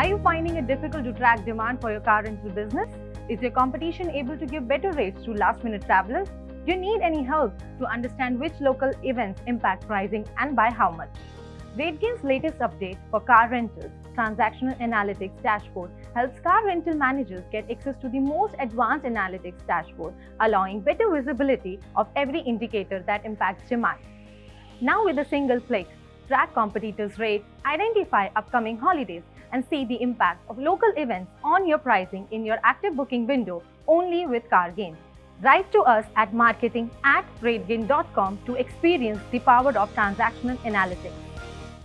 it difficult to track demand for your car rental business? Is your competition able to give better rates to last minute travelers? Do you need any help to understand which local events impact pricing and by how much? RateGain's latest update for car rentals, Transactional Analytics Dashboard, helps car rental managers get access to the most advanced analytics dashboard, allowing better visibility of every indicator that impacts demand. Now with a single click, track competitors' rate, identify upcoming holidays, and see the impact of local events on your pricing in your active booking window only with CarGain. Write to us at marketing at to experience the power of transactional analytics.